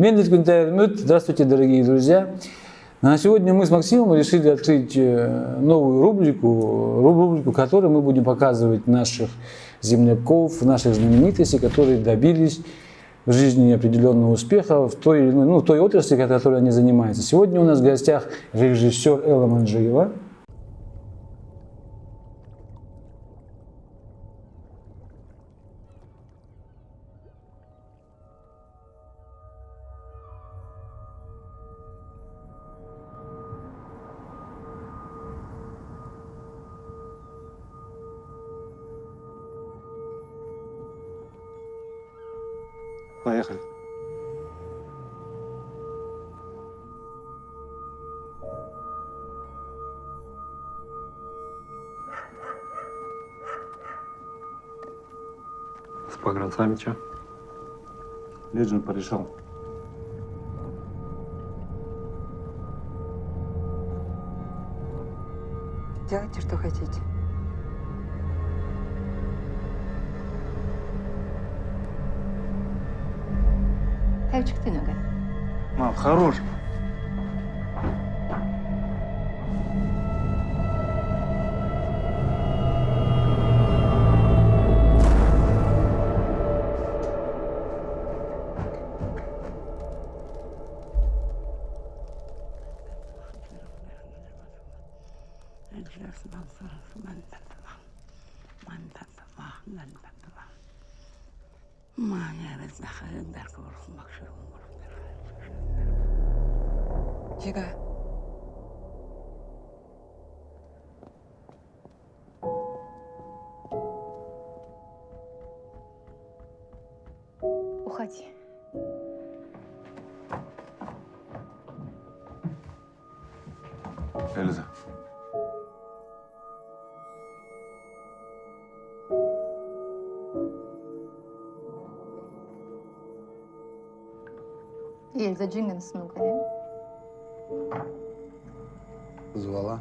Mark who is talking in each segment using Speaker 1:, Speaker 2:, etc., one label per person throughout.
Speaker 1: Мендельский интернет. Здравствуйте, дорогие друзья. На сегодня мы с Максимом решили открыть э, новую рубрику, рубрику, в которой мы будем показывать наших земляков, наших знаменитостей, которые добились в жизни определенного успеха в той, ну, в той отрасли, которой они занимаются. Сегодня у нас в гостях режиссер Элла Манджиева.
Speaker 2: Погранцами что?
Speaker 3: Леджин порешал.
Speaker 4: Делайте, что хотите.
Speaker 5: Tabii çıktığına göre.
Speaker 3: Мам, хорош.
Speaker 5: Ельза Джинган снукая.
Speaker 6: Звала.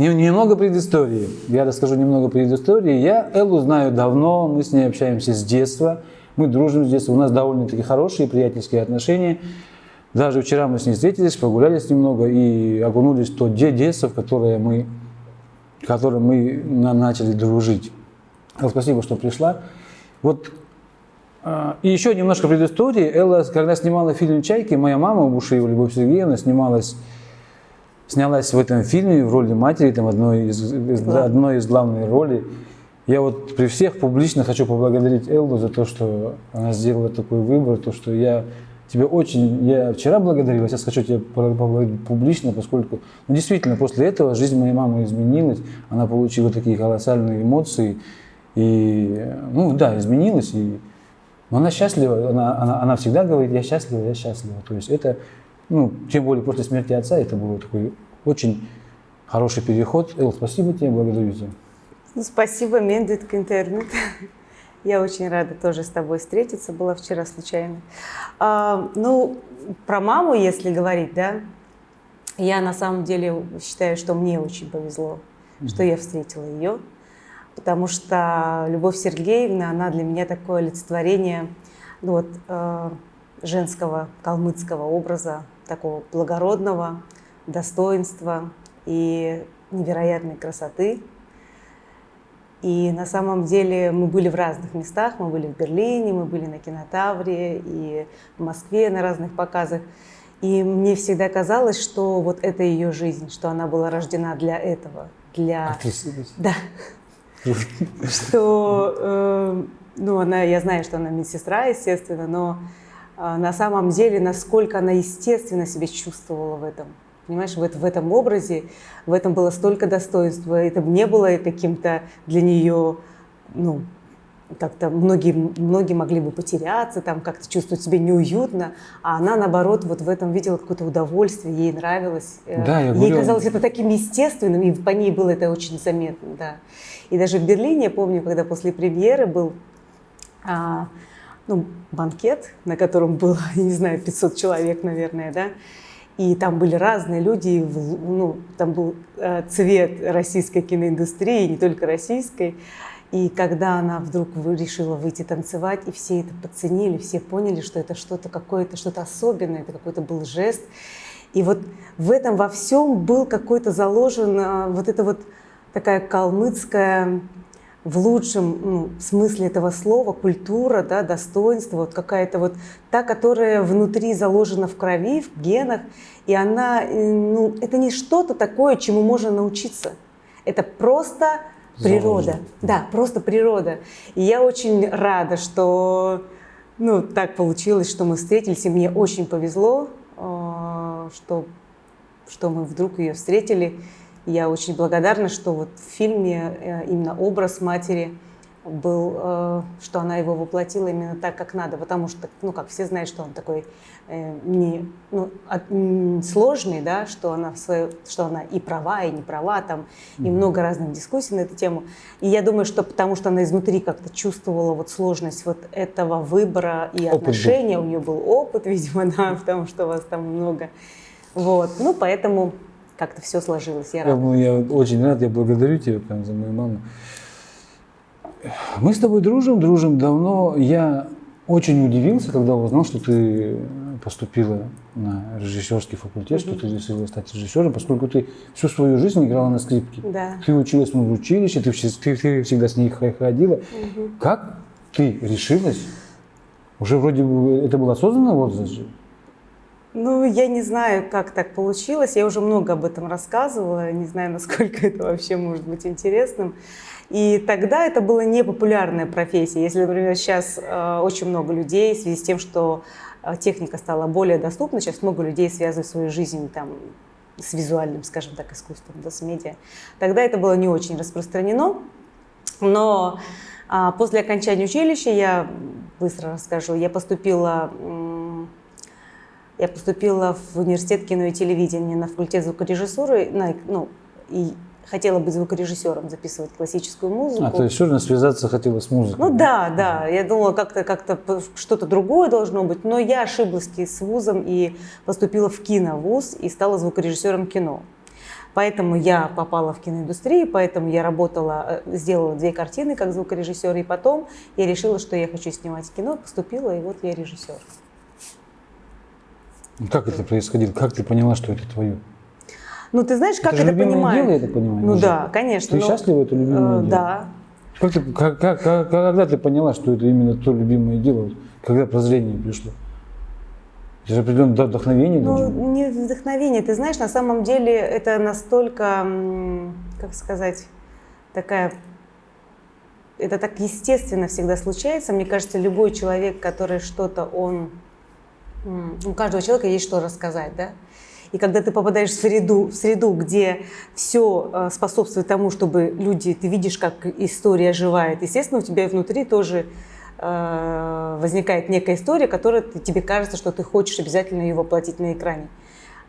Speaker 1: Немного предыстории. Я расскажу немного предыстории. Я Эллу знаю давно, мы с ней общаемся с детства. Мы дружим с детства, у нас довольно-таки хорошие приятельские отношения. Даже вчера мы с ней встретились, прогулялись немного и окунулись в то де- детство, в которое мы, в котором мы на- начали дружить. Элла, спасибо, что пришла. Вот а, и еще немножко предыстории. Элла, когда снимала фильм «Чайки», моя мама, Бушиева Любовь Сергеевна, снималась снялась в этом фильме в роли матери, там одной из, из- одной из главных ролей. Я вот при всех публично хочу поблагодарить Эллу за то, что она сделала такой выбор, то, что я тебе очень, я вчера благодарил, а сейчас хочу тебя поблагодарить публично, поскольку ну, действительно после этого жизнь моей мамы изменилась, она получила такие колоссальные эмоции, и, ну да, изменилась, и, но она счастлива, она, она, она всегда говорит, я счастлива, я счастлива. То есть это, ну, тем более после смерти отца, это был такой очень хороший переход. Эл, спасибо тебе, благодарю тебя.
Speaker 7: Ну, спасибо, Мендит интернет. Я очень рада тоже с тобой встретиться, была вчера случайно. А, ну, про маму, если говорить, да, я на самом деле считаю, что мне очень повезло, что я встретила ее, потому что Любовь Сергеевна, она для меня такое олицетворение ну, вот, э, женского калмыцкого образа, такого благородного, достоинства и невероятной красоты. И на самом деле мы были в разных местах. Мы были в Берлине, мы были на кинотавре и в Москве на разных показах. И мне всегда казалось, что вот это ее жизнь, что она была рождена для этого, для...
Speaker 1: Актриса.
Speaker 7: Да. Что, э, ну, она, я знаю, что она медсестра, естественно, но на самом деле, насколько она естественно себя чувствовала в этом. Понимаешь, в, это- в этом образе, в этом было столько достоинства. Это не было каким-то для нее, ну, как-то многие, многие могли бы потеряться, там как-то чувствовать себя неуютно, а она, наоборот, вот в этом видела какое-то удовольствие, ей нравилось. Э,
Speaker 1: Да, я
Speaker 7: ей
Speaker 1: говорю-
Speaker 7: казалось это таким естественным, и по ней было это очень заметно, да. И даже в Берлине, я помню, когда после премьеры был а, ну, банкет, на котором было, не знаю, 500 человек, наверное, да, и там были разные люди, ну, там был э, цвет российской киноиндустрии, не только российской. И когда она вдруг решила выйти танцевать, и все это подценили, все поняли, что это что-то какое-то, что-то особенное, это какой-то был жест. И вот в этом во всем был какой-то заложен а, вот это вот такая калмыцкая, в лучшем ну, смысле этого слова, культура, да, достоинство, вот какая-то вот та, которая внутри заложена в крови, в генах, и она, э, ну, это не что-то такое, чему можно научиться. Это просто природа.
Speaker 1: Заложено.
Speaker 7: Да, просто природа. И я очень рада, что ну, так получилось, что мы встретились, и мне очень повезло, э, что, что мы вдруг ее встретили. Я очень благодарна, что вот в фильме э, именно образ матери был, э, что она его воплотила именно так, как надо, потому что, ну, как все знают, что он такой э, не, ну, от- сложный, да, что она, свою, что она и права, и не права, там, и много разных дискуссий на эту тему. И я думаю, что потому что она изнутри как-то чувствовала вот сложность вот этого выбора и
Speaker 1: Опыт был.
Speaker 7: отношения, у нее был опыт, видимо, да, потому что вас там много. Вот, ну, поэтому как-то все сложилось, я
Speaker 1: Я,
Speaker 7: рада.
Speaker 1: был- я очень рад, я благодарю тебя прям за мою маму. Мы с тобой дружим, дружим давно. Я очень удивился, когда узнал, что ты поступила на режиссерский факультет, что ты решила стать режиссером, поскольку ты всю свою жизнь играла на скрипке.
Speaker 7: Да.
Speaker 1: Ты училась в училище, ты, ты- ты всегда с ней ходила. Как ты решилась? Уже вроде бы это был осознанный возраст же?
Speaker 7: Ну, я не знаю, как так получилось. Я уже много об этом рассказывала. Не знаю, насколько это вообще может быть интересным. И тогда это была непопулярная профессия. Если, например, сейчас э, очень много людей в связи с тем, что э, техника стала более доступна, сейчас много людей связывают свою жизнь там, с визуальным, скажем так, искусством, да, с медиа. Тогда это было не очень распространено. Но а, после окончания училища, я быстро расскажу, я поступила, я поступила в университет кино и телевидения на факультет звукорежиссуры, на, ну, и хотела быть звукорежиссером, записывать классическую музыку.
Speaker 1: А, то есть все равно связаться хотела с музыкой?
Speaker 7: Ну да, да. Я думала, как-то как что-то другое должно быть, но я ошиблась с вузом и поступила в киновуз и стала звукорежиссером кино. Поэтому я попала в киноиндустрию, поэтому я работала, э, сделала две картины как звукорежиссер, и потом я решила, что я хочу снимать кино, поступила, и вот я режиссер.
Speaker 1: Ну, Как это происходило? Как ты поняла, что это твое?
Speaker 7: Ну, ты знаешь, как
Speaker 1: это
Speaker 7: это понимаю?
Speaker 1: дело, я так понимаю?
Speaker 7: Ну
Speaker 1: Же.
Speaker 7: да, конечно.
Speaker 1: Ты
Speaker 7: но,
Speaker 1: счастлива, это любимое
Speaker 7: э,
Speaker 1: дело?
Speaker 7: Да,
Speaker 1: Как ты, как, как- как- когда ты поняла, что это именно то любимое дело? Когда прозрение пришло? Это же определенное вд- вдохновение.
Speaker 7: Ну, не вдохновение. Ты знаешь, на самом деле это настолько, как сказать, такая... Это так естественно всегда случается. Мне кажется, любой человек, который что-то, он... У каждого человека есть что рассказать, да? И когда ты попадаешь в среду, в среду где все способствует тому, чтобы люди, ты видишь, как история оживает, естественно, у тебя внутри тоже э, возникает некая история, которая тебе кажется, что ты хочешь обязательно ее воплотить на экране.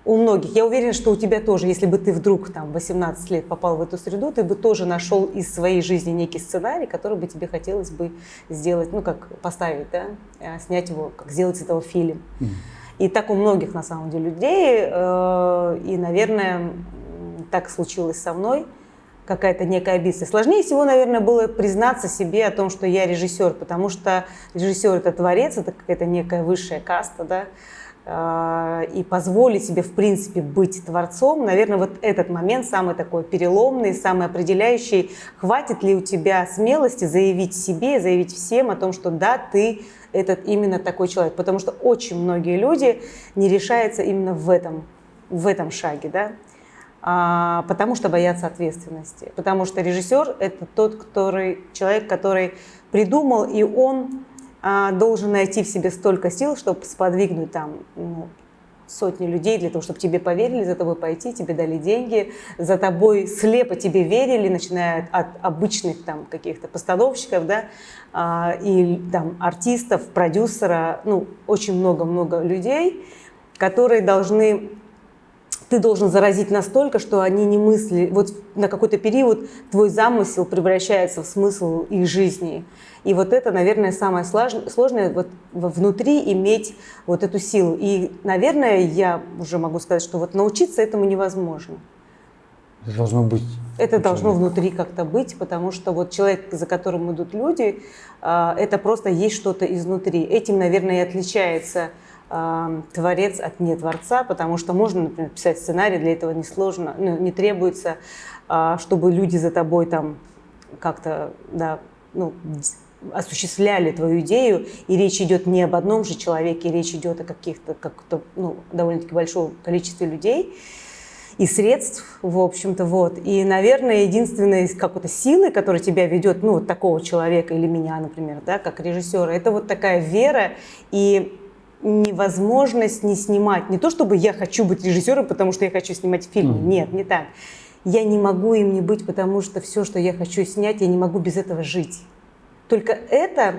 Speaker 7: У многих. Я уверена, что у тебя тоже, если бы ты вдруг там в 18 лет попал в эту среду, ты бы тоже нашел из своей жизни некий сценарий, который бы тебе хотелось бы сделать, ну как поставить, да, э, снять его, как сделать из этого фильм. И так у многих на самом деле людей, э, и, наверное, так случилось со мной, какая-то некая амбиция. Сложнее всего, наверное, было признаться себе о том, что я режиссер, потому что режиссер это творец, это какая-то некая высшая каста, да, и позволить себе, в принципе, быть творцом, наверное, вот этот момент самый такой переломный, самый определяющий. Хватит ли у тебя смелости заявить себе, заявить всем о том, что да, ты этот именно такой человек, потому что очень многие люди не решаются именно в этом, в этом шаге, да, А, потому что боятся ответственности, потому что режиссер это тот, который человек, который придумал, и он должен найти в себе столько сил, чтобы сподвигнуть там ну, сотни людей для того, чтобы тебе поверили, за тобой пойти, тебе дали деньги, за тобой слепо тебе верили, начиная от обычных там каких-то постановщиков, да, а, и там артистов, продюсера, ну, очень много-много людей, которые должны ты должен заразить настолько, что они не мысли. Вот на какой-то период твой замысел превращается в смысл их жизни. И вот это, наверное, самое сложное вот внутри иметь вот эту силу. И, наверное, я уже могу сказать, что вот научиться этому невозможно.
Speaker 1: Это должно быть.
Speaker 7: Это должно внутри как-то быть, потому что вот человек, за которым идут люди, а, это просто есть что-то изнутри. Этим, наверное, и отличается творец от не творца, потому что можно, например, писать сценарий, для этого несложно, ну, не требуется, а, чтобы люди за тобой там как-то, да, ну, осуществляли твою идею, и речь идет не об одном же человеке, речь идет о каких-то, как-то, ну, довольно-таки большом количестве людей и средств, в общем-то, вот. И, наверное, единственная из какой-то силы, которая тебя ведет, ну, вот такого человека или меня, например, да, как режиссера, это вот такая вера и невозможность не снимать. Не то, чтобы я хочу быть режиссером, потому что я хочу снимать фильмы. Mm. Нет, не так. Я не могу им не быть, потому что все, что я хочу снять, я не могу без этого жить. Только это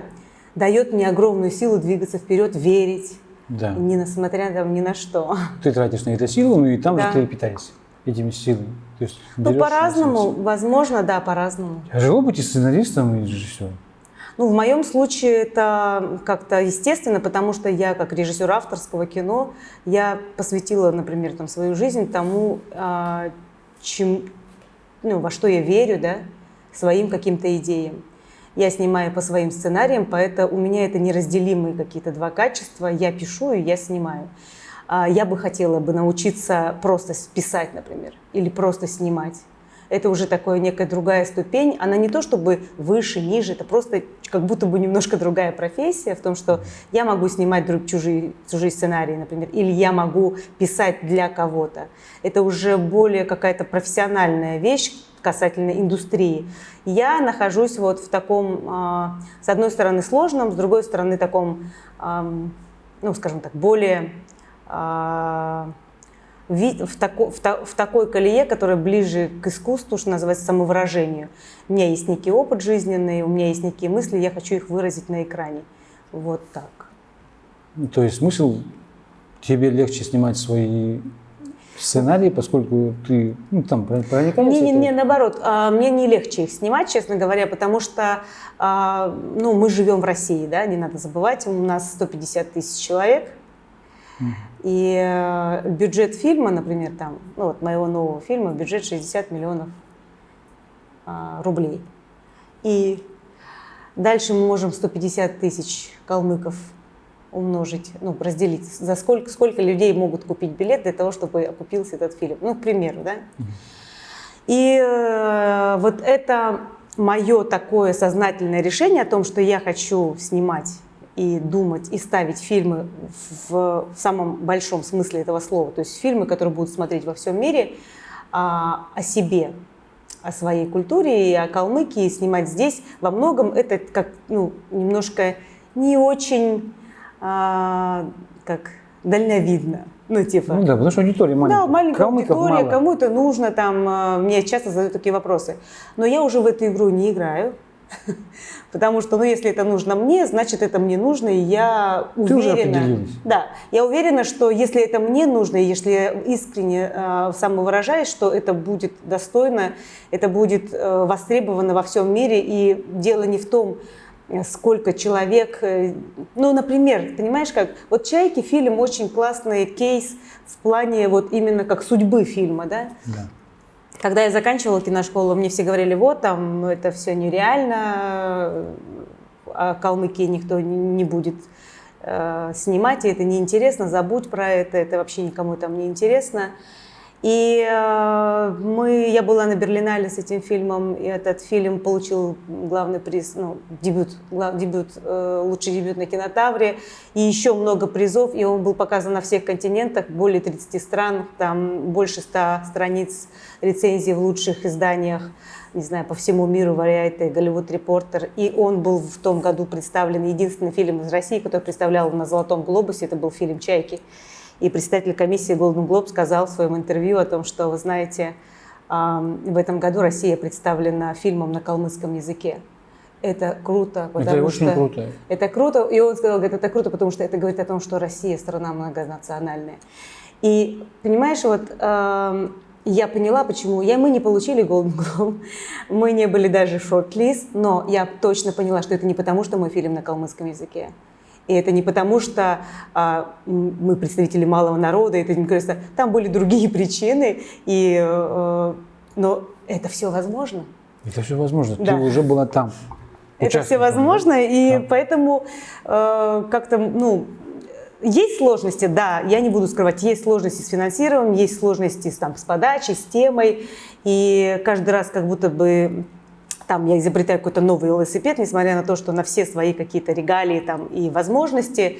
Speaker 7: дает мне огромную силу двигаться вперед, верить, да. не несмотря там ни на что.
Speaker 1: Ты тратишь на это силу, ну и там да. же ты питаешься этими силами.
Speaker 7: То есть ну, по-разному, возможно, да, по-разному.
Speaker 1: Тяжело быть и сценаристом, и режиссером?
Speaker 7: Ну, в моем случае это как-то естественно, потому что я, как режиссер авторского кино, я посвятила, например, там, свою жизнь тому, а, чем, ну, во что я верю, да, своим каким-то идеям. Я снимаю по своим сценариям, поэтому у меня это неразделимые какие-то два качества. Я пишу и я снимаю. А, я бы хотела бы научиться просто писать, например, или просто снимать это уже такая некая другая ступень. Она не то чтобы выше, ниже, это просто как будто бы немножко другая профессия в том, что я могу снимать друг чужие, чужие сценарии, например, или я могу писать для кого-то. Это уже более какая-то профессиональная вещь касательно индустрии. Я нахожусь вот в таком, а, с одной стороны, сложном, с другой стороны, таком, ну, скажем так, более а, в, тако, в, та, в такой колее, которая ближе к искусству, что называется, самовыражению. У меня есть некий опыт жизненный, у меня есть некие мысли, я хочу их выразить на экране. Вот так.
Speaker 1: Ну, то есть смысл тебе легче снимать свои сценарии, поскольку ты ну, там проникаешься?
Speaker 7: Не, не, не, наоборот, а, мне не легче их снимать, честно говоря, потому что а, ну, мы живем в России, да, не надо забывать, у нас 150 тысяч человек, и э, бюджет фильма, например, там, ну вот моего нового фильма, бюджет 60 миллионов а, рублей. И дальше мы можем 150 тысяч калмыков умножить, ну, разделить, за сколько, сколько людей могут купить билет для того, чтобы окупился этот фильм. Ну, к примеру, да. И э, вот это мое такое сознательное решение о том, что я хочу снимать и думать, и ставить фильмы в, в самом большом смысле этого слова. То есть фильмы, которые будут смотреть во всем мире а, о себе, о своей культуре и о Калмыкии, снимать здесь. Во многом это как ну, немножко не очень а, как дальновидно. Ну, типа.
Speaker 1: Ну да, потому что аудитория маленькая.
Speaker 7: Да, маленькая аудитория, кому это нужно, там, а, мне часто задают такие вопросы. Но я уже в эту игру не играю. Потому что, ну, если это нужно мне, значит, это мне нужно, и я
Speaker 1: Ты
Speaker 7: уверена. да, я уверена, что если это мне нужно, и если я искренне э, самовыражаюсь, что это будет достойно, это будет э, востребовано во всем мире, и дело не в том, э, сколько человек, э, ну, например, понимаешь как, вот «Чайки» фильм очень классный кейс в плане вот именно как судьбы фильма, да?
Speaker 1: Да.
Speaker 7: Когда я заканчивала киношколу, мне все говорили, вот там это все нереально, а Калмыкии никто не будет э, снимать, и это неинтересно, забудь про это, это вообще никому там не интересно. И э, мы, я была на Берлинале с этим фильмом, и этот фильм получил главный приз, ну, дебют, глав, дебют э, лучший дебют на кинотавре, и еще много призов, и он был показан на всех континентах, более 30 стран, там больше 100 страниц рецензий в лучших изданиях, не знаю, по всему миру, Variety, Голливуд Репортер, и он был в том году представлен, единственный фильм из России, который представлял на Золотом Глобусе, это был фильм «Чайки». И председатель комиссии Golden Globe сказал в своем интервью о том, что, вы знаете, в этом году Россия представлена фильмом на калмыцком языке. Это круто, потому
Speaker 1: Это очень
Speaker 7: что...
Speaker 1: круто.
Speaker 7: Это круто, и он сказал, говорит, это круто, потому что это говорит о том, что Россия страна многонациональная. И понимаешь, вот я поняла, почему. Я, мы не получили Golden Globe, мы не были даже в шорт-лист, но я точно поняла, что это не потому, что мой фильм на калмыцком языке. И это не потому, что а, мы представители малого народа, это не кажется, там были другие причины, и, э, но это все возможно.
Speaker 1: Это все возможно.
Speaker 7: Да.
Speaker 1: Ты уже была там.
Speaker 7: Это все возможно, и
Speaker 1: Да.
Speaker 7: поэтому э, как-то, ну, есть сложности, да, я не буду скрывать, есть сложности с финансированием, есть сложности с, там, с подачей, с темой, и каждый раз как будто бы там я изобретаю какой-то новый велосипед, несмотря на то, что на все свои какие-то регалии там и возможности.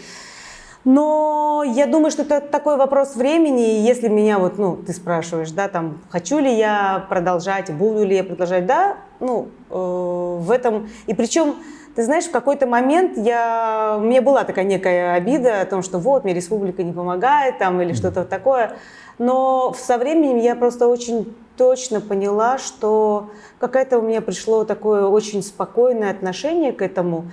Speaker 7: Но я думаю, что это такой вопрос времени. И если меня вот, ну, ты спрашиваешь, да, там, хочу ли я продолжать, буду ли я продолжать, да, ну, э, в этом. И причем, ты знаешь, в какой-то момент я, у меня была такая некая обида о том, что вот, мне республика не помогает, там, или что-то такое. Но со временем я просто очень точно поняла, что какое-то у меня пришло такое очень спокойное отношение к этому.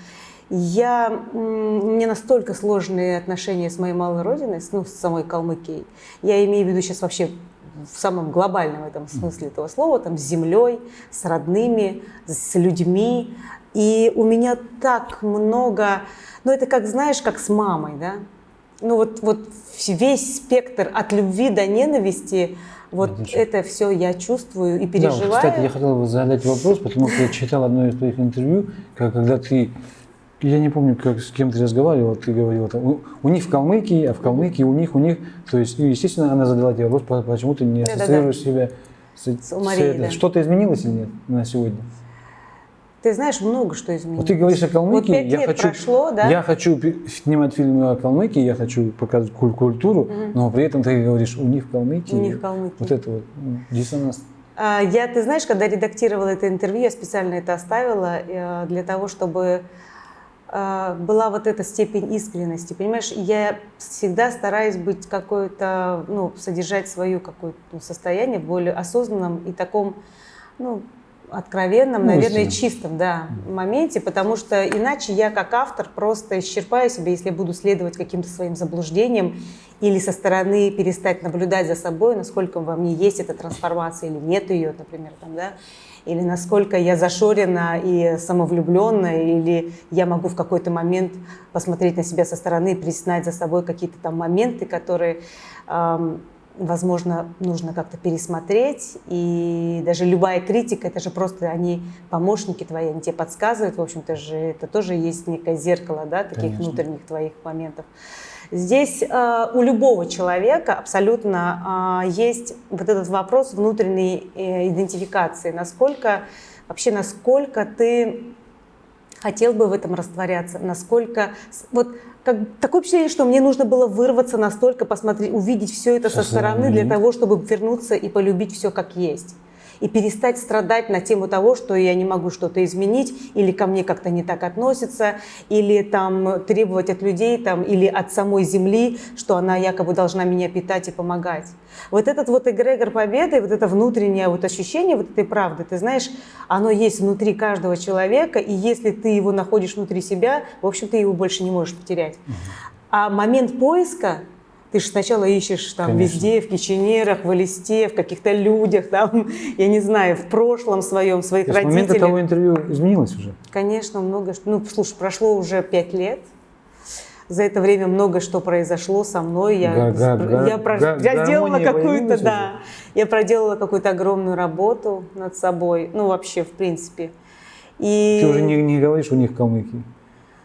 Speaker 7: Я, у меня настолько сложные отношения с моей малой родиной, с- ну, с самой Калмыкией. Я имею в виду сейчас вообще в самом глобальном этом смысле этого слова, там, с землей, с родными, с людьми. И у меня так много, ну, это как, знаешь, как с мамой, да? Ну, вот, вот весь спектр от любви до ненависти, вот
Speaker 1: Отлично.
Speaker 7: это все я чувствую и
Speaker 1: Да,
Speaker 7: переживаю.
Speaker 1: вот, кстати, я хотел бы задать вопрос, потому что я читал одно из твоих интервью, когда ты, я не помню, как, с кем ты разговаривал, ты говорил, там, у, у них в Калмыкии, а в Калмыкии у них, у них, то есть, ну, естественно, она задала тебе вопрос, по- почему ты не ассоциируешь себя с,
Speaker 7: С Марией,
Speaker 1: этой-
Speaker 7: да.
Speaker 1: Что-то изменилось или нет на сегодня?
Speaker 7: Ты знаешь, много что изменилось.
Speaker 1: Вот ты говоришь о Калмыкии,
Speaker 7: Вот пять лет
Speaker 1: хочу,
Speaker 7: прошло, да?
Speaker 1: я хочу снимать фильмы о Калмыкии, я хочу показывать куль- культуру, но при этом ты говоришь, у них в Калмыкии.
Speaker 7: У них в Калмыкии.
Speaker 1: Вот это вот м, диссонанс.
Speaker 7: А, Я, ты знаешь, когда редактировала это интервью, я специально это оставила э, для того, чтобы э, была вот эта степень искренности. Понимаешь, я всегда стараюсь быть какой-то, ну, содержать свое какое-то ну, состояние в более осознанном и таком, ну, откровенном,
Speaker 1: Ну,
Speaker 7: наверное, чистом, да, моменте, потому что иначе я как автор просто исчерпаю себя, если буду следовать каким-то своим заблуждениям или со стороны перестать наблюдать за собой, насколько во мне есть эта трансформация или нет ее, например, там, да, или насколько я зашорена и самовлюбленная, или я могу в какой-то момент посмотреть на себя со стороны и признать за собой какие-то там моменты, которые, возможно, нужно как-то пересмотреть. И даже любая критика, это же просто они помощники твои, они тебе подсказывают, в общем-то же, это тоже есть некое зеркало, да, таких
Speaker 1: Конечно.
Speaker 7: внутренних твоих моментов. Здесь э, у любого человека абсолютно э, есть вот этот вопрос внутренней э, идентификации. Насколько, вообще, насколько ты хотел бы в этом растворяться, насколько... Вот как, такое впечатление, что мне нужно было вырваться настолько, посмотреть, увидеть все это со
Speaker 1: Со
Speaker 7: стороны для того, чтобы вернуться и полюбить все как есть. И перестать страдать на тему того, что я не могу что-то изменить, или ко мне как-то не так относятся, или там требовать от людей, там, или от самой земли, что она якобы должна меня питать и помогать. Вот этот вот эгрегор победы, вот это внутреннее вот ощущение вот этой правды, ты знаешь, оно есть внутри каждого человека, и если ты его находишь внутри себя, в общем, ты его больше не можешь потерять. А момент поиска, ты же сначала ищешь там
Speaker 1: Конечно.
Speaker 7: везде, в киченерах, в листе, в каких-то людях, там, я не знаю, в прошлом своем, своих
Speaker 1: То есть с момента
Speaker 7: родителях.
Speaker 1: того интервью изменилось уже?
Speaker 7: Конечно, много что. Ну, слушай, прошло уже пять лет. За это время много что произошло со мной. Я,
Speaker 1: Га- га- га-
Speaker 7: я, про- я сделала какую-то, да, я проделала какую-то огромную работу над собой. Ну, вообще, в принципе. И
Speaker 1: Ты уже не, не говоришь у них в Калмыкии?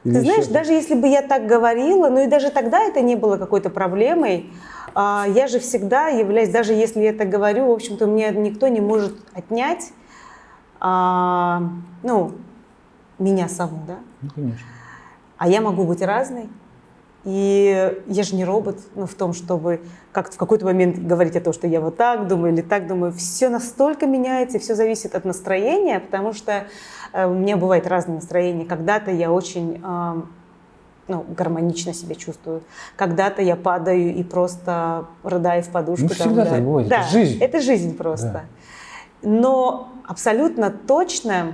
Speaker 1: Или
Speaker 7: ты знаешь, даже если бы я так говорила, ну и даже тогда это не было какой-то проблемой, а, я же всегда являюсь, даже если я это говорю, в общем-то, мне никто не может отнять, а, ну, меня саму, да?
Speaker 1: Ну, конечно.
Speaker 7: А я могу быть разной. И я же не робот, ну, в том, чтобы как в какой-то момент говорить о том, что я вот так думаю или так думаю. Все настолько меняется, и все зависит от настроения, потому что э, у меня бывает разное настроение. Когда-то я очень, а, ну, гармонично себя чувствую. Когда-то я падаю и просто рыдаю в подушку.
Speaker 1: Ну, всегда
Speaker 7: да.
Speaker 1: так бывает,
Speaker 7: Да,
Speaker 1: это жизнь.
Speaker 7: это жизнь просто. Но абсолютно точно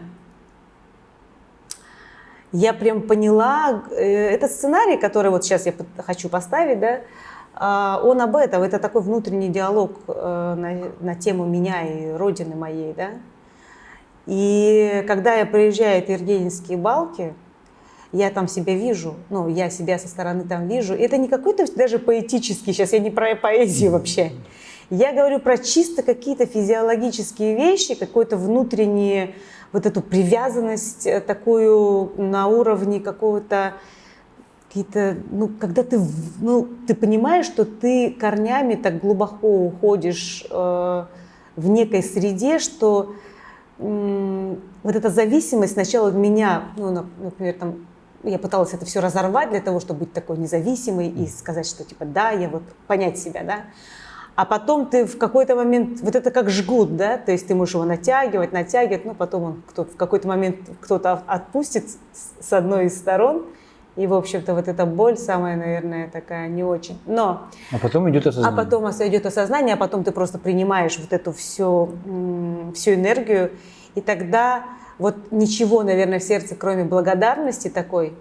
Speaker 7: я прям поняла, э, этот сценарий, который вот сейчас я хочу поставить, да, а, он об этом, это такой внутренний диалог э, на, на тему меня и родины моей, да. И когда я приезжаю в Евгеньевские балки, я там себя вижу, ну, я себя со стороны там вижу. Это не какой-то даже поэтический, сейчас я не про поэзию вообще. Я говорю про чисто какие-то физиологические вещи, какой-то внутренние, вот эту привязанность э, такую на уровне какого-то какие-то, ну, когда ты, в- ну, ты понимаешь, что ты корнями так глубоко уходишь э, в некой среде, что м, вот эта зависимость сначала от меня, ну, на- например, там, я пыталась это все разорвать для того, чтобы быть такой независимой и сказать, что типа да, я вот понять себя, да. А потом ты в какой-то момент, вот это как жгут, да, то есть ты можешь его натягивать, натягивать, но потом он кто, в какой-то момент кто-то отпустит с- одной из сторон, и, в общем-то, вот эта боль самая, наверное, такая не очень. Но
Speaker 1: А потом идет
Speaker 7: а
Speaker 1: осознание.
Speaker 7: потом ос- идет осознание, а потом ты просто принимаешь вот эту всю, всю энергию, и тогда вот ничего, наверное, в сердце, кроме благодарности такой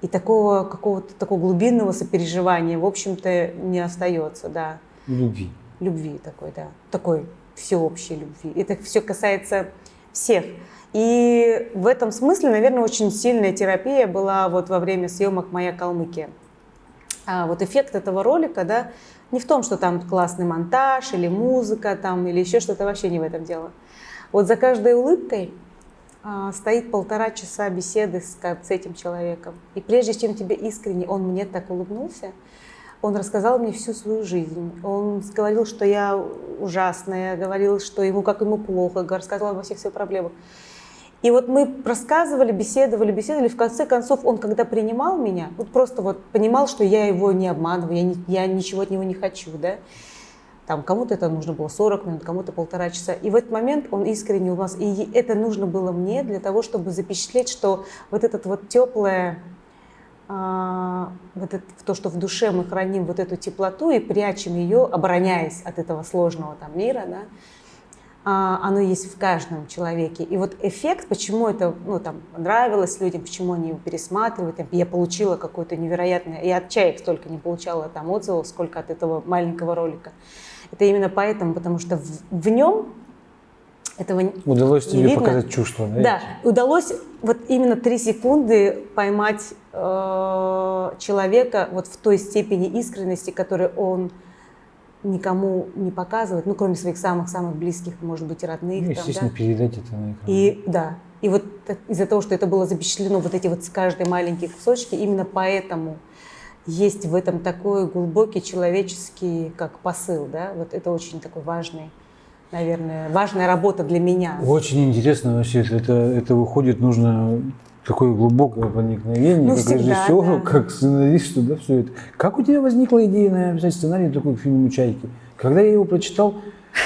Speaker 7: и такого какого-то такого глубинного сопереживания, в общем-то, не остается, да.
Speaker 1: Любви.
Speaker 7: Любви такой, да. Такой всеобщей любви. Это все касается всех. И в этом смысле, наверное, очень сильная терапия была вот во время съемок «Моя Калмыкия». А вот эффект этого ролика, да, не в том, что там классный монтаж или музыка там, или еще что-то, вообще не в этом дело. Вот за каждой улыбкой а, стоит полтора часа беседы с, с этим человеком. И прежде чем тебе искренне, он мне так улыбнулся, он рассказал мне всю свою жизнь. Он говорил, что я ужасная, говорил, что ему как ему плохо, рассказал обо всех своих проблемах. И вот мы рассказывали, беседовали, беседовали. В конце концов, он, когда принимал меня, вот просто вот понимал, что я его не обманываю, я, не- я ничего от него не хочу, да. Там кому-то это нужно было 40 минут, кому-то полтора часа. И в этот момент он искренне улыбался. И это нужно было мне для того, чтобы запечатлеть, что вот этот вот теплое, вот это, то, что в душе мы храним вот эту теплоту и прячем ее, обороняясь от этого сложного там мира, да, а, оно есть в каждом человеке. И вот эффект, почему это ну, там, нравилось людям, почему они его пересматривают, я получила какое-то невероятное, я от чаек столько не получала там отзывов, сколько от этого маленького ролика. Это именно поэтому, потому что в, в нем этого
Speaker 1: Удалось
Speaker 7: не
Speaker 1: тебе
Speaker 7: видно.
Speaker 1: показать чувство, да?
Speaker 7: Да, удалось вот именно три секунды поймать э, человека вот в той степени искренности, которую он никому не показывает, ну, кроме своих самых-самых близких, может быть, родных.
Speaker 1: Ну,
Speaker 7: там,
Speaker 1: естественно,
Speaker 7: да.
Speaker 1: передать это на экран.
Speaker 7: И да, и вот так- из-за того, что это было запечатлено, вот эти вот с каждой маленькие кусочки, именно поэтому есть в этом такой глубокий человеческий как посыл, да, вот это очень такой важный, наверное, важная работа для меня.
Speaker 1: Очень интересно вообще, это, это выходит, нужно такое глубокое проникновение,
Speaker 7: Ну,
Speaker 1: как
Speaker 7: всегда,
Speaker 1: режиссеру,
Speaker 7: да.
Speaker 1: как сценаристу, да, все это. Как у тебя возникла идея написать сценарий такой к фильму «Чайки»? Когда я его прочитал,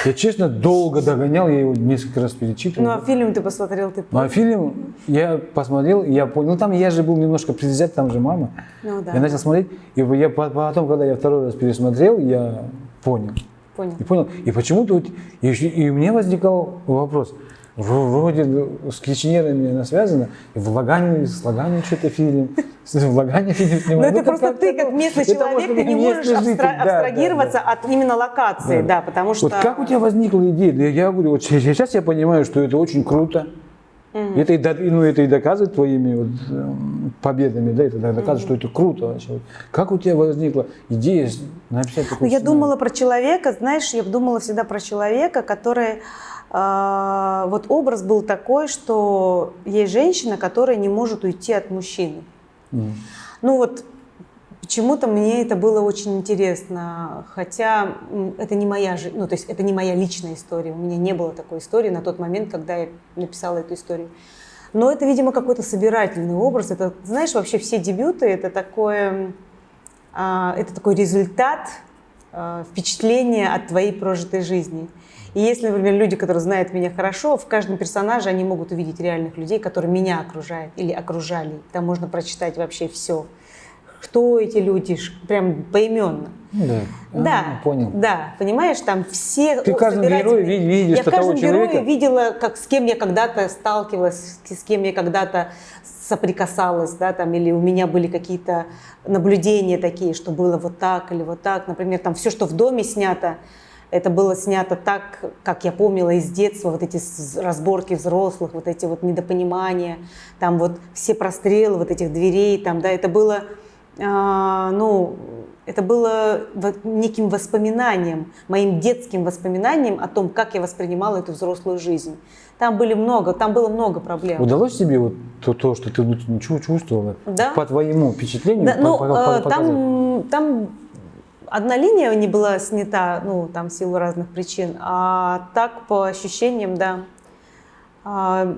Speaker 1: я честно долго догонял, я его несколько раз перечитывал.
Speaker 7: Ну, а фильм ты посмотрел, ты
Speaker 1: Ну, а фильм я посмотрел, я понял, ну там я же был немножко предвзят, там же мама.
Speaker 7: Ну, да.
Speaker 1: Я начал смотреть, и я по- потом, когда я второй раз пересмотрел, я понял.
Speaker 7: Понял.
Speaker 1: И понял. И почему-то вот, и, и у меня возникал вопрос. Вроде с кичнерами она связана, и в Лагане, с Лагане что-то фильм, в Лагане фильм
Speaker 7: Ну,
Speaker 1: снимали.
Speaker 7: это
Speaker 1: Ну,
Speaker 7: просто ты, как
Speaker 1: ну,
Speaker 7: местный человек, ты не можешь
Speaker 1: житель,
Speaker 7: абстра-
Speaker 1: да, да,
Speaker 7: абстрагироваться
Speaker 1: да.
Speaker 7: от именно локации, да, потому что...
Speaker 1: Вот как у тебя возникла идея? Я, я говорю, вот сейчас я понимаю, что это очень круто. Это, и, ну, это и доказывает твоими вот, эм, победами, да, это доказывает, что это круто вообще. Как у тебя возникла идея написать такой
Speaker 7: Ну, я думала про человека, знаешь, я думала всегда про человека, который... а, вот образ был такой, что есть женщина, которая не может уйти от мужчины.
Speaker 1: Мгм.
Speaker 7: Ну вот почему-то мне это было очень интересно, хотя это не моя жизнь, ну то есть это не моя личная история, у меня не было такой истории на тот момент, когда я написала эту историю. Но это, видимо, какой-то собирательный образ. Это, знаешь, вообще все дебюты это такое, а, это такой результат э, впечатление от твоей прожитой жизни. И если, например, люди, которые знают меня хорошо, в каждом персонаже они могут увидеть реальных людей, которые меня окружают или окружали. Там можно прочитать вообще все. Кто эти люди, прям поименно.
Speaker 1: Да.
Speaker 7: Да,
Speaker 1: А, понял.
Speaker 7: да, понимаешь, там все
Speaker 1: Ты герое ви- видишь
Speaker 7: Я в
Speaker 1: того
Speaker 7: каждом
Speaker 1: человека?
Speaker 7: герое видела, как, с кем я когда-то сталкивалась, с кем я когда-то соприкасалась, да, там, или у меня были какие-то наблюдения такие, что было вот так или вот так. Например, там все, что в доме снято, это было снято так, как я помнила из детства, вот эти разборки взрослых, вот эти вот недопонимания, там вот все прострелы вот этих дверей, там, да, это было, ну, это было неким воспоминанием, моим детским воспоминанием о том, как я воспринимала эту взрослую жизнь. Там были много, там было много проблем.
Speaker 1: Удалось тебе вот то, то что ты чу- чувствовала?
Speaker 7: Да.
Speaker 1: По твоему впечатлению?
Speaker 7: Да,
Speaker 1: по-
Speaker 7: ну,
Speaker 1: по-
Speaker 7: э,
Speaker 1: по- показать?
Speaker 7: там, там одна линия не была снята, ну, там в силу разных причин, а так, по ощущениям, да. А,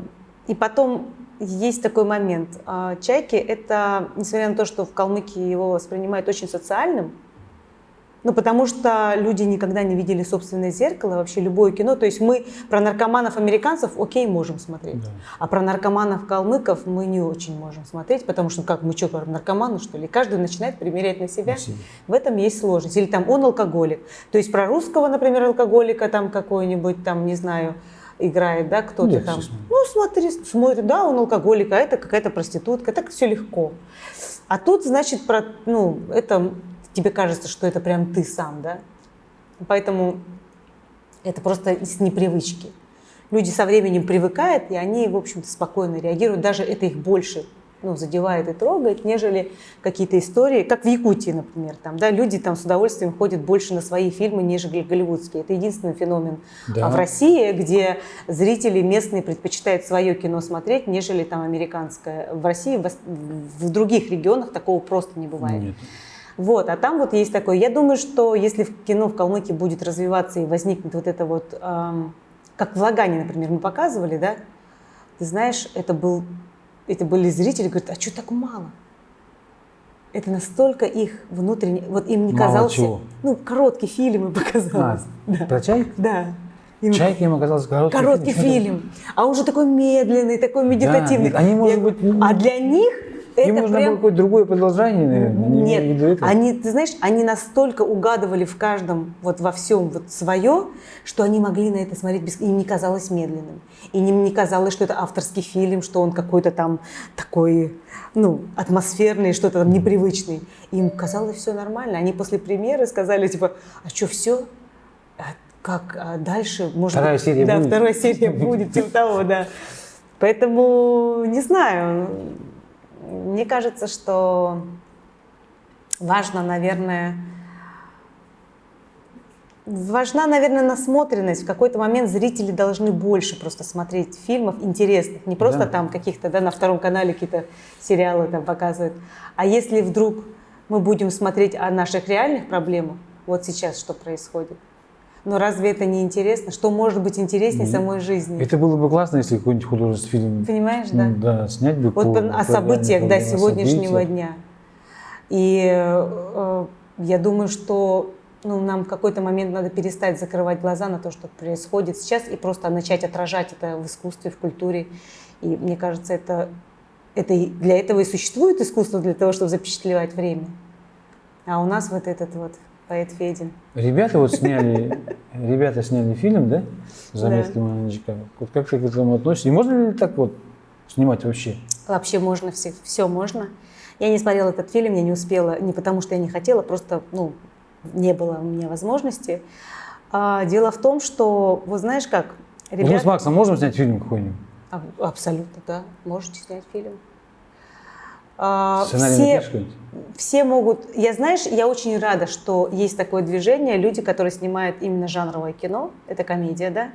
Speaker 7: И потом есть такой момент. А, Чайки — это, несмотря на то, что в Калмыкии его воспринимают очень социальным, ну, потому что люди никогда не видели собственное зеркало, вообще любое кино. То есть мы про наркоманов-американцев, окей, можем смотреть.
Speaker 1: Да.
Speaker 7: А про наркоманов-калмыков мы не очень можем смотреть, потому что, как, мы что, про наркоманы, что ли? Каждый начинает примерять на себя.
Speaker 1: На себя.
Speaker 7: В этом есть сложность. Или там он алкоголик. То есть про русского, например, алкоголика там какой-нибудь, там, не знаю, играет, да, кто-то там. Ну, смотри, смотрит, да, он алкоголик, а это какая-то проститутка, так все легко. А тут, значит, про, ну, это тебе кажется, что это прям ты сам, да? Поэтому это просто из непривычки. Люди со временем привыкают, и они, в общем-то, спокойно реагируют. Даже это их больше ну, задевает и трогает, нежели какие-то истории, как в Якутии, например. Там, да, люди там с удовольствием ходят больше на свои фильмы, нежели голливудские. Это единственный феномен
Speaker 1: Да.
Speaker 7: а в России, где зрители местные предпочитают свое кино смотреть, нежели там американское. В России, в ос- в других регионах такого просто не бывает.
Speaker 1: Нет.
Speaker 7: Вот, а там вот есть такое. Я думаю, что если в кино в Калмыкии будет развиваться и возникнет вот это вот, эм, как в Лагане, например, мы показывали, да, ты знаешь, это был, это были зрители, говорят, а что так мало? Это настолько их внутренне, вот им не
Speaker 1: Мало
Speaker 7: казался,
Speaker 1: чего?
Speaker 7: ну, короткий фильм им
Speaker 1: А,
Speaker 7: показалось. Да.
Speaker 1: про чай?
Speaker 7: да. Им
Speaker 1: Чайки им оказался короткий,
Speaker 7: короткий
Speaker 1: это-
Speaker 7: фильм, а он же такой медленный, такой медитативный.
Speaker 1: нет, они, может
Speaker 7: Я
Speaker 1: быть, ну,
Speaker 7: а для них это
Speaker 1: Им нужно
Speaker 7: прям...
Speaker 1: было какое-то другое продолжение, наверное.
Speaker 7: Нет,
Speaker 1: это.
Speaker 7: они, ты знаешь, они настолько угадывали в каждом, вот во всем вот свое, что они могли на это смотреть, без... им не казалось медленным. И им не казалось, что это авторский фильм, что он какой-то там такой, ну, атмосферный, что-то там непривычный. Им казалось все нормально. Они после премьеры сказали, типа, а что, все? как а дальше? Может
Speaker 1: Вторая
Speaker 7: быть,
Speaker 1: серия
Speaker 7: да,
Speaker 1: будет?
Speaker 7: вторая серия будет, типа того, да. Поэтому, не знаю, мне кажется, что важно, наверное, важна, наверное, насмотренность. В какой-то момент зрители должны больше просто смотреть фильмов интересных, не просто
Speaker 1: Да.
Speaker 7: там каких-то, да, на втором канале какие-то сериалы там показывают. А если вдруг мы будем смотреть о наших реальных проблемах, вот сейчас что происходит, но разве это не интересно? Что может быть интереснее самой жизни?
Speaker 1: Это было бы классно, если какой-нибудь художественный фильм
Speaker 7: Понимаешь, да?
Speaker 1: ну, да, снять бы
Speaker 7: Вот
Speaker 1: по-
Speaker 7: по-
Speaker 1: по
Speaker 7: о событиях, да,
Speaker 1: реальным
Speaker 7: сегодняшнего дня. И э, я думаю, что ну, нам в какой-то момент надо перестать закрывать глаза на то, что происходит сейчас, и просто начать отражать это в искусстве, в культуре. И мне кажется, это, это и- для этого и существует искусство, для того, чтобы запечатлевать время. А у нас вот этот вот поэт Федин.
Speaker 1: Ребята вот сняли, ребята сняли фильм, да? Заметки
Speaker 7: Да.
Speaker 1: Манджика. Вот как ты к этому относишься? И можно ли так вот снимать вообще?
Speaker 7: Вообще можно, все, все можно. Я не смотрела этот фильм, я не успела, не потому что я не хотела, просто ну, не было у меня возможности. А, дело в том, что, вот знаешь как,
Speaker 1: Вот мы
Speaker 7: ребята...
Speaker 1: с Максом можем снять фильм какой-нибудь?
Speaker 7: А, Абсолютно, да, можете снять фильм. А,
Speaker 1: Сценарий
Speaker 7: все, все могут... Я, знаешь, я очень рада, что есть такое движение, люди, которые снимают именно жанровое кино, это комедия, да.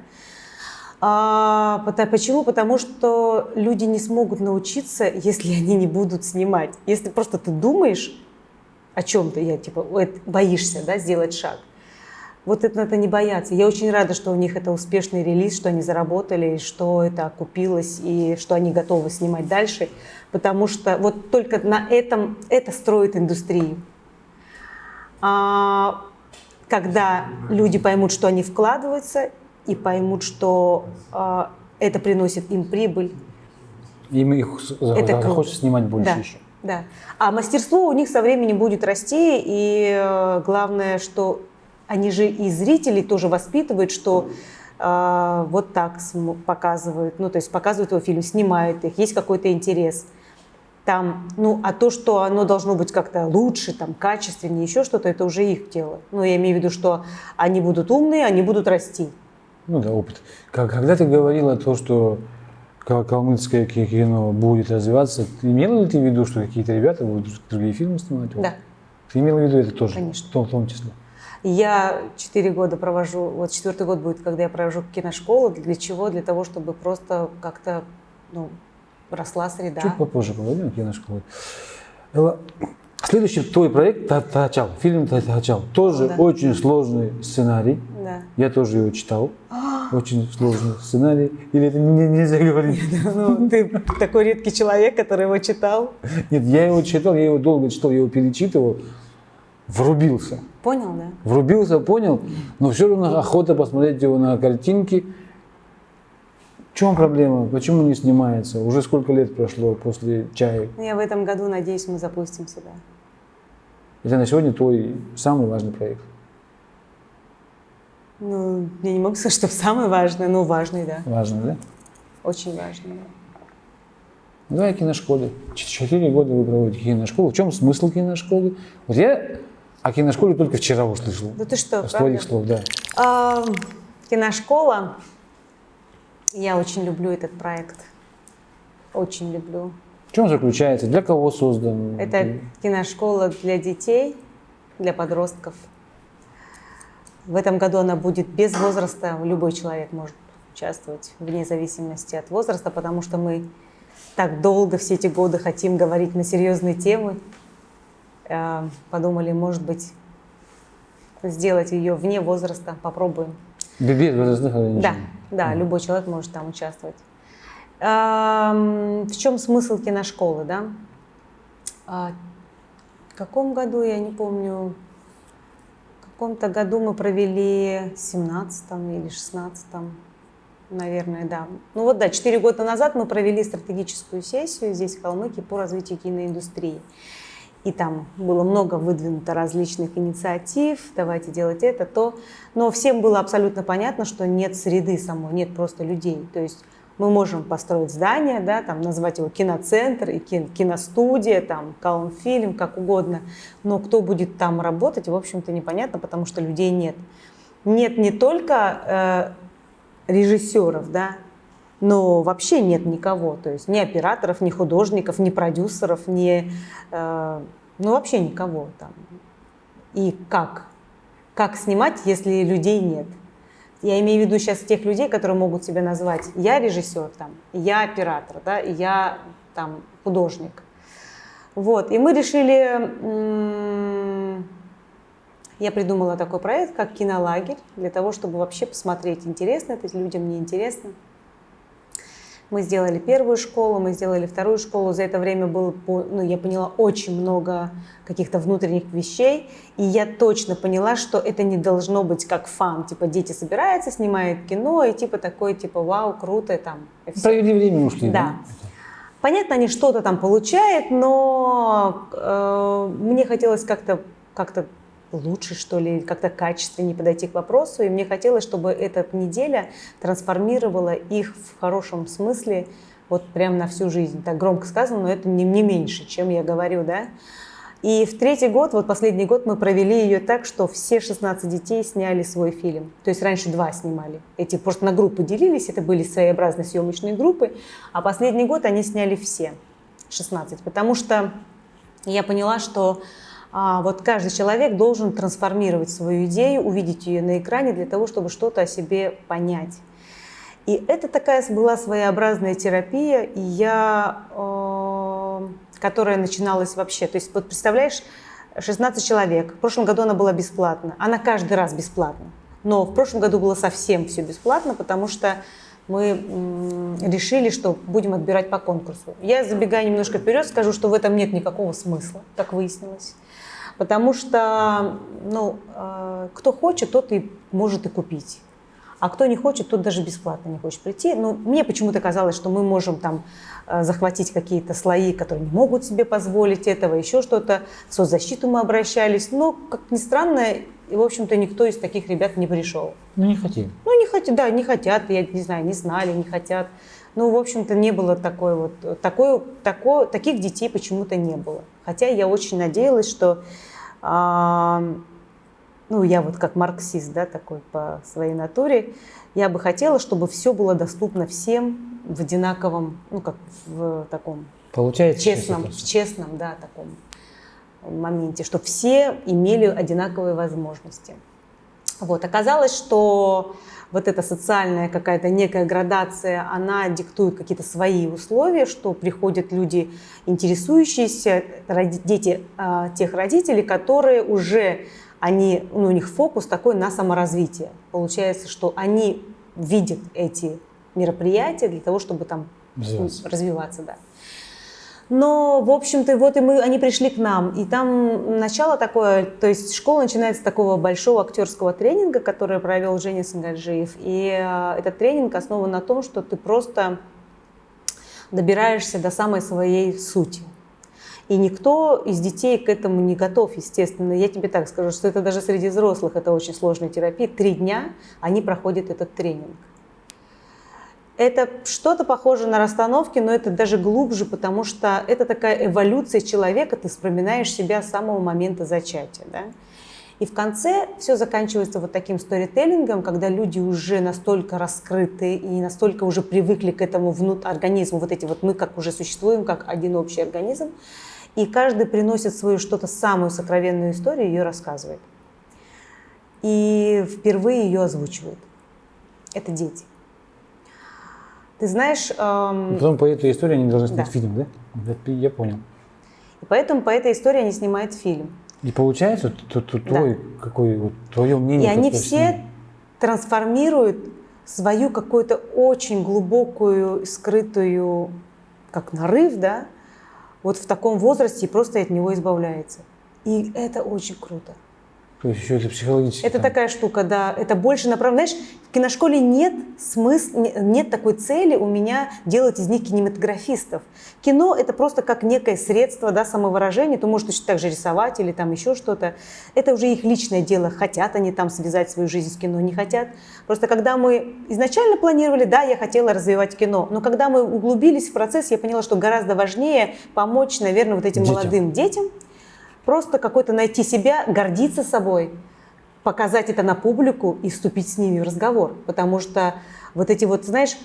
Speaker 7: А, почему? Потому что люди не смогут научиться, если они не будут снимать. Если просто ты думаешь о чем-то, я типа «Ой, боишься, да, сделать шаг. Вот это надо не бояться. Я очень рада, что у них это успешный релиз, что они заработали, что это окупилось, и что они готовы снимать дальше, потому что вот только на этом это строит индустрию. А, когда люди поймут, что они вкладываются, и поймут, что э, это приносит им прибыль.
Speaker 1: Им их
Speaker 7: Это
Speaker 1: захочется снимать больше
Speaker 7: да,
Speaker 1: еще.
Speaker 7: да. А мастерство у них со временем будет расти, и э, главное, что они же и зрителей тоже воспитывают, что э, вот так показывают, ну то есть показывают его фильм, снимают их, есть какой-то интерес. Там, ну, а то, что оно должно быть как-то лучше, там, качественнее, еще что-то, это уже их дело. Ну, я имею в виду, что они будут умные, они будут расти.
Speaker 1: Ну да, опыт. Когда ты говорила то, что ка- калмыцкое ки- кино будет развиваться, ты имела ли ты в виду, что какие-то ребята будут другие фильмы снимать?
Speaker 7: Да.
Speaker 1: Ты имела в виду это тоже?
Speaker 7: Конечно.
Speaker 1: В том, в том числе.
Speaker 7: Я четыре года провожу, вот четвертый год будет, когда я провожу киношколу. Для чего? Для того, чтобы просто как-то ну, росла среда.
Speaker 1: Чуть попозже поговорим. Элла, Следующий твой проект «Та- Тачал, фильм «Та- Тачал. Тоже
Speaker 7: Да.
Speaker 1: очень сложный сценарий.
Speaker 7: Да.
Speaker 1: Я тоже его читал. Очень сложный сценарий. Или это не- нельзя говорить?
Speaker 7: Ну, ты такой редкий человек, который его читал.
Speaker 1: Нет, я его читал, я его долго читал, я его перечитывал. Врубился.
Speaker 7: Понял, да?
Speaker 1: Врубился, понял, но все равно охота посмотреть его на картинки. Чем проблема? Почему не снимается? Уже сколько лет прошло после чая?
Speaker 7: Ну, Я в этом году, надеюсь, мы запустимся, да.
Speaker 1: Это на сегодня твой самый важный проект.
Speaker 7: Ну, я не могу сказать, что самое важное, но важный, да.
Speaker 1: Важный, да?
Speaker 7: Очень важный. да.
Speaker 1: Ну, Давай. Ч- Четыре года вы проводите киношколу. В чем смысл киношколы? Вот я о киношколе только вчера услышал.
Speaker 7: Да ты что,
Speaker 1: С твоих
Speaker 7: правда?
Speaker 1: слов, да.
Speaker 7: А, киношкола. Я очень люблю этот проект. Очень люблю.
Speaker 1: В чем заключается? Для кого создан?
Speaker 7: Это киношкола для детей, для подростков. В этом году она будет без возраста. Любой человек может участвовать вне зависимости от возраста, потому что мы так долго все эти годы хотим говорить на серьезные темы. Э, Подумали, может быть, сделать ее вне возраста. Попробуем.
Speaker 1: Без возрастных ограничений.
Speaker 7: Да, да, любой человек может там участвовать. В чем смысл киношколы, да? А, В каком году, я не помню, в каком-то году мы провели, в 17 или 16 наверное, да. Ну вот да, 4 года назад мы провели стратегическую сессию здесь, в Калмыкии, по развитию киноиндустрии. И там было много выдвинуто различных инициатив, давайте делать это, то. Но всем было абсолютно понятно, что нет среды самой, нет просто людей. То есть мы можем построить здание, да, там, назвать его киноцентр, и ки- киностудия, там, Калмфильм, как угодно. Но кто будет там работать, в общем-то, непонятно, потому что людей нет. Нет не только э, режиссеров, да, но вообще нет никого, то есть ни операторов, ни художников, ни продюсеров, ни, э, ну вообще никого там. И как? Как снимать, если людей нет? Я имею в виду сейчас тех людей, которые могут себя назвать я режиссер, там, я оператор, да, я там художник. Вот, и мы решили, я придумала такой проект, как кинолагерь, для того, чтобы вообще посмотреть, интересно это людям, не интересно. Мы сделали первую школу, мы сделали вторую школу. За это время было, ну, я поняла очень много каких-то внутренних вещей. И я точно поняла, что это не должно быть как фан. Типа дети собираются, снимают кино, и типа такой, типа, вау, круто, там.
Speaker 1: Провели время, ушли,
Speaker 7: Да.
Speaker 1: да?
Speaker 7: Понятно, они что-то там получают, но э, мне хотелось как-то как лучше, что ли, как-то качественнее подойти к вопросу. И мне хотелось, чтобы эта неделя трансформировала их в хорошем смысле вот прям на всю жизнь. Так громко сказано, но это не, не меньше, чем я говорю, да. И в третий год, вот последний год, мы провели ее так, что все 16 детей сняли свой фильм. То есть раньше два снимали. Эти просто на группы делились, это были своеобразные съемочные группы. А последний год они сняли все 16. Потому что я поняла, что вот каждый человек должен трансформировать свою идею, увидеть ее на экране для того, чтобы что-то о себе понять. И это такая была своеобразная терапия, и я, э, которая начиналась вообще. То есть вот представляешь, 16 человек. В прошлом году она была бесплатна. Она каждый раз бесплатна. Но в прошлом году было совсем все бесплатно, потому что мы решили, что будем отбирать по конкурсу. Я забегая немножко вперед, скажу, что в этом нет никакого смысла, как выяснилось. Потому что, ну, э, кто хочет, тот и может и купить. А кто не хочет, тот даже бесплатно не хочет прийти. Ну, мне почему-то казалось, что мы можем там э, захватить какие-то слои, которые не могут себе позволить этого, еще что-то. В соцзащиту мы обращались. Но, как ни странно, и, в общем-то, никто из таких ребят не пришел.
Speaker 1: Ну, не хотим.
Speaker 7: Ну, не хотят, да, не хотят, я не знаю, не знали, не хотят. Ну, в общем-то, не было такой вот, такой, такой, таких детей почему-то не было. Хотя я очень надеялась, что, а, ну, я вот как марксист, да, такой по своей натуре, я бы хотела, чтобы все было доступно всем в одинаковом, ну, как в таком
Speaker 1: Получается?
Speaker 7: честном, в честном, да, таком моменте, чтобы все имели одинаковые возможности. Вот. Оказалось, что вот эта социальная какая-то некая градация, она диктует какие-то свои условия, что приходят люди, интересующиеся, дети а, тех родителей, которые уже, они, ну, у них фокус такой на саморазвитие. Получается, что они видят эти мероприятия для того, чтобы там
Speaker 1: Развиваться.
Speaker 7: развиваться да. Но, в общем-то, вот и мы, они пришли к нам, и там начало такое, то есть школа начинается с такого большого актерского тренинга, который провел Женя Сангаджиев, и э, этот тренинг основан на том, что ты просто добираешься до самой своей сути. И никто из детей к этому не готов, естественно. Я тебе так скажу, что это даже среди взрослых это очень сложная терапия. Три дня они проходят этот тренинг. Это что-то похоже на расстановки, но это даже глубже, потому что это такая эволюция человека, ты вспоминаешь себя с самого момента зачатия. Да? И в конце все заканчивается вот таким сторителлингом, когда люди уже настолько раскрыты и настолько уже привыкли к этому внут организму, вот эти вот мы как уже существуем, как один общий организм, и каждый приносит свою что-то самую сокровенную историю и ее рассказывает. И впервые ее озвучивают. Это дети. Ты знаешь, эм,
Speaker 1: И потом по этой истории они должны снять
Speaker 7: Да.
Speaker 1: фильм, да? Я- понял.
Speaker 7: и поэтому по этой истории они снимают фильм.
Speaker 1: И получается, т- т- твой, какой, вот, твое мнение.
Speaker 7: И они все трансформируют свою какую-то очень глубокую, скрытую, как нарыв, да, вот в таком возрасте и просто от него избавляется. И это очень круто.
Speaker 1: То есть еще это психологически.
Speaker 7: Это
Speaker 1: там.
Speaker 7: такая штука, да. Это больше направлено. Знаешь, в киношколе нет смысла, нет такой цели у меня делать из них кинематографистов. Кино это просто как некое средство да, самовыражения. Ты можешь точно так же рисовать или там еще что-то. Это уже их личное дело. Хотят они там связать свою жизнь с кино, не хотят. Просто когда мы изначально планировали, да, я хотела развивать кино, но когда мы углубились в процесс, я поняла, что гораздо важнее помочь, наверное, вот этим
Speaker 1: Детям.
Speaker 7: молодым детям, просто какой-то найти себя, гордиться собой, показать это на публику и вступить с ними в разговор. Потому что вот эти вот, знаешь,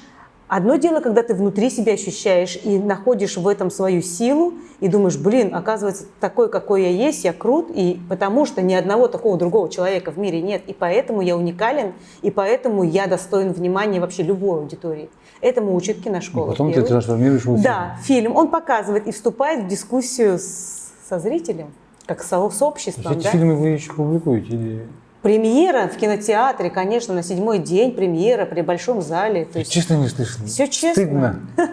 Speaker 7: одно дело, когда ты внутри себя ощущаешь и находишь в этом свою силу и думаешь, блин, оказывается, такой, какой я есть, я крут, и потому что ни одного такого другого человека в мире нет, и поэтому я уникален, и поэтому я достоин внимания вообще любой аудитории. Этому учит
Speaker 1: И
Speaker 7: киношкола.
Speaker 1: потом ты
Speaker 7: Первый.
Speaker 1: трансформируешь его в
Speaker 7: Да, фильм. Он показывает и вступает в дискуссию с- со зрителем, как со- с
Speaker 1: фильм.
Speaker 7: обществом.
Speaker 1: Эти
Speaker 7: да.
Speaker 1: фильмы вы еще публикуете? Или...
Speaker 7: Премьера в кинотеатре, конечно, на седьмой день премьера при большом зале. То есть,
Speaker 1: честно не слышал.
Speaker 7: Всё честно.
Speaker 1: Стыдно.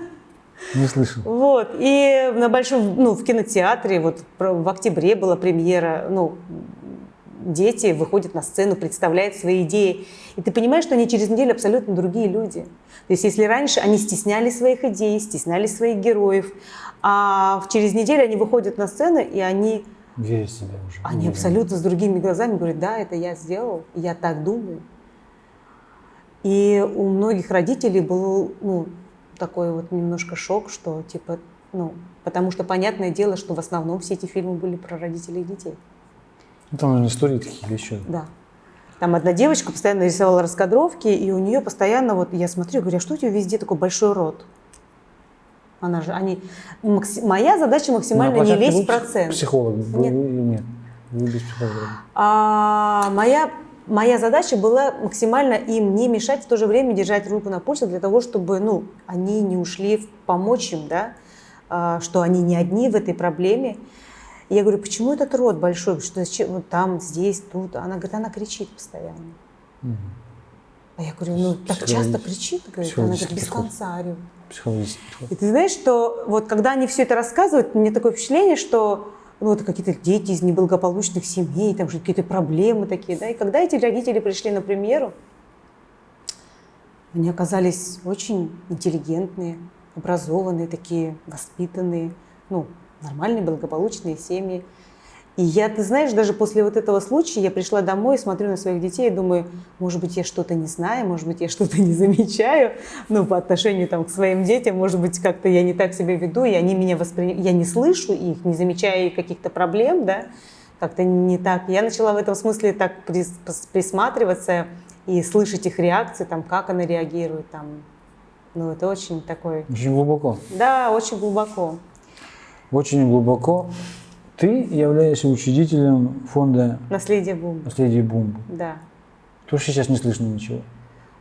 Speaker 1: Не слышал.
Speaker 7: вот. И на большом, ну, в кинотеатре, вот в октябре была премьера, ну, дети выходят на сцену, представляют свои идеи. И ты понимаешь, что они через неделю абсолютно другие люди. То есть если раньше они стесняли своих идей, стесняли своих героев, а через неделю они выходят на сцену, и они
Speaker 1: Верить в себя уже.
Speaker 7: Они
Speaker 1: Уверен.
Speaker 7: абсолютно с другими глазами говорят, да, это я сделал, я так думаю. И у многих родителей был ну, такой вот немножко шок, что типа, ну, потому что понятное дело, что в основном все эти фильмы были про родителей и детей.
Speaker 1: Ну, Там, наверное, истории такие или еще.
Speaker 7: Да. Там одна девочка постоянно рисовала раскадровки, и у нее постоянно, вот я смотрю, говорю, а что у тебя везде такой большой рот? Она же, они, макси- моя задача максимально не
Speaker 1: площадке
Speaker 7: лезть в
Speaker 1: вы
Speaker 7: процент.
Speaker 1: Психолог был
Speaker 7: Нет.
Speaker 1: или нет? Вы без психолога.
Speaker 7: А, моя, моя задача была максимально им не мешать, в то же время держать руку на пульсе для того, чтобы ну, они не ушли в помочь им, да, а, что они не одни в этой проблеме. Я говорю, почему этот рот большой, что зачем, вот там, здесь, тут. Она говорит, она кричит постоянно.
Speaker 1: Мгм.
Speaker 7: А я говорю, ну так часто кричит, говорит, она говорит, без
Speaker 1: подход.
Speaker 7: конца
Speaker 1: подход.
Speaker 7: И ты знаешь, что вот когда они все это рассказывают, мне такое впечатление, что ну, это какие-то дети из неблагополучных семей, там же какие-то проблемы такие, да. И когда эти родители пришли на премьеру, они оказались очень интеллигентные, образованные, такие воспитанные, ну, нормальные, благополучные семьи. И я, ты знаешь, даже после вот этого случая я пришла домой, смотрю на своих детей и думаю, может быть, я что-то не знаю, может быть, я что-то не замечаю, ну, по отношению там к своим детям, может быть, как-то я не так себя веду, и они меня воспринимают, я не слышу их, не замечаю их каких-то проблем, да, как-то не так. Я начала в этом смысле так прис- присматриваться и слышать их реакции, там, как она реагирует, там, ну, это очень такой,
Speaker 1: Очень глубоко.
Speaker 7: да, очень глубоко.
Speaker 1: Очень глубоко. Ты являешься учредителем фонда
Speaker 7: Наследие бумбы,
Speaker 1: «Наследие Бумбы».
Speaker 7: да.
Speaker 1: Что сейчас не слышно ничего.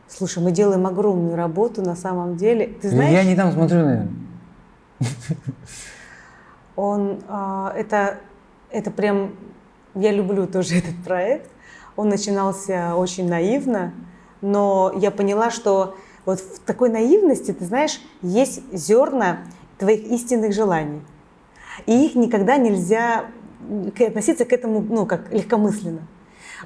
Speaker 7: Слушай, мы делаем огромную работу на самом деле. Ты знаешь,
Speaker 1: Я не там смотрю, наверное.
Speaker 7: он, а, это, это прям, я люблю тоже этот проект. Он начинался очень наивно, но я поняла, что вот в такой наивности, ты знаешь, есть зерна твоих истинных желаний. И их никогда нельзя относиться к этому, ну, как легкомысленно.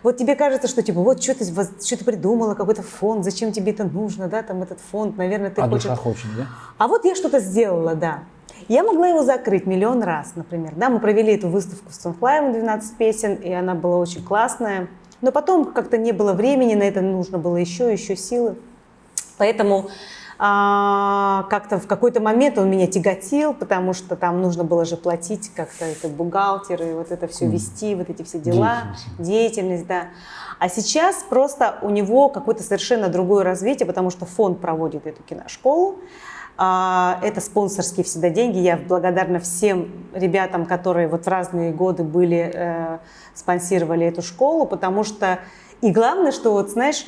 Speaker 7: Вот тебе кажется, что типа, вот что ты, что ты придумала, какой-то фонд, зачем тебе это нужно, да, там этот фонд, наверное, ты
Speaker 1: А
Speaker 7: хочешь...
Speaker 1: душа хочет, да?
Speaker 7: А вот я что-то сделала, да. Я могла его закрыть миллион раз, например. Да, мы провели эту выставку с Sunfly 12 песен, и она была очень классная. Но потом как-то не было времени на это, нужно было еще, еще силы. Поэтому а, как-то в какой-то момент он меня тяготил, потому что там нужно было же платить как-то это бухгалтер и вот это все вести, вот эти все дела, деятельность, да. А сейчас просто у него какое-то совершенно другое развитие, потому что фонд проводит эту киношколу. А, Это спонсорские всегда деньги. Я благодарна всем ребятам, которые вот в разные годы были, э, спонсировали эту школу, потому что и главное, что вот знаешь,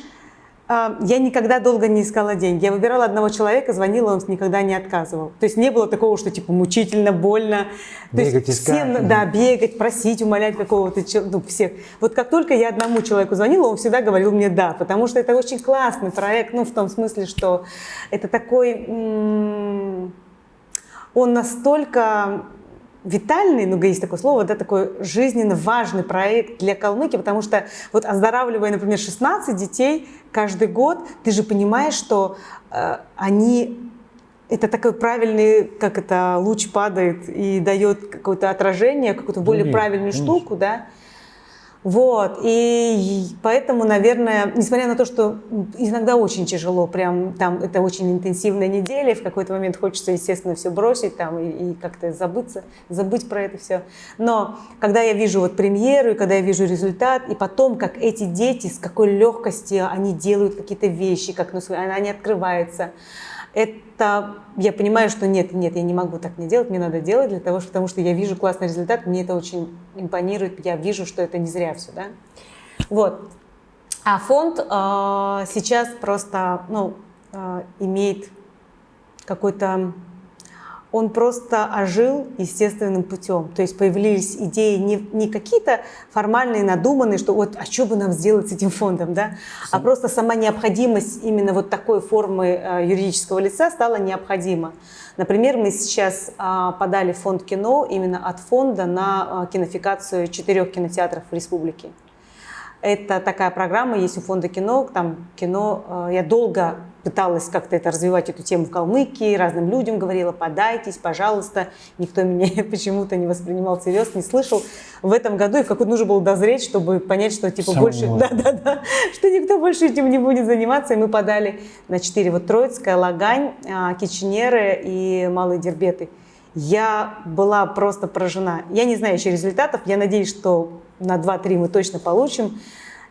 Speaker 7: я никогда долго не искала деньги. Я выбирала одного человека, звонила, он никогда не отказывал. То есть не было такого, что типа мучительно, больно. То
Speaker 1: Бегать,
Speaker 7: есть
Speaker 1: искать,
Speaker 7: всем,
Speaker 1: да.
Speaker 7: бегать, просить, умолять какого-то ну, всех. Вот как только я одному человеку звонила, он всегда говорил мне да, потому что это очень классный проект, ну в том смысле, что это такой, он настолько витальный, ну, есть такое слово, да, такой жизненно важный проект для Калмыкии, потому что вот оздоравливая, например, 16 детей каждый год, ты же понимаешь, что э, они это такой правильный, как это, луч падает и дает какое-то отражение, какую-то более правильную штуку, да. Вот, и поэтому, наверное, несмотря на то, что иногда очень тяжело, прям там это очень интенсивная неделя, в какой-то момент хочется, естественно, все бросить там и, и как-то забыться, забыть про это все. Но когда я вижу вот премьеру, и когда я вижу результат, и потом, как эти дети, с какой легкостью они делают какие-то вещи, как ну, свои- они открываются, это я понимаю, что нет, нет, я не могу так не делать, мне надо делать для того, потому что я вижу классный результат, мне это очень импонирует, я вижу, что это не зря все, да. Вот. А фонд э, сейчас просто, ну, э, имеет какой-то, он просто ожил естественным путем. То есть появились идеи не, не какие-то формальные, надуманные, что вот, а что бы нам сделать с этим фондом, да? А просто сама необходимость именно вот такой формы э, юридического лица стала необходима. Например, мы сейчас а, подали фонд кино именно от фонда на а, кинофикацию четырех кинотеатров в республике. Это такая программа есть у фонда кино. Там кино. э, Я долго пыталась как-то это развивать эту тему в Калмыкии, разным людям говорила, подайтесь, пожалуйста. Никто меня почему-то не воспринимал всерьез, не слышал. В этом году и какой-то нужно было дозреть, чтобы понять, что типа
Speaker 1: Самому
Speaker 7: больше, да, да, да, что никто больше этим не будет заниматься. И мы подали на четыре. Вот Троицкая, Лагань, а, Киченеры и Малые Дербеты. Я была просто поражена. Я не знаю еще результатов. Я надеюсь, что на 2-3 мы точно получим.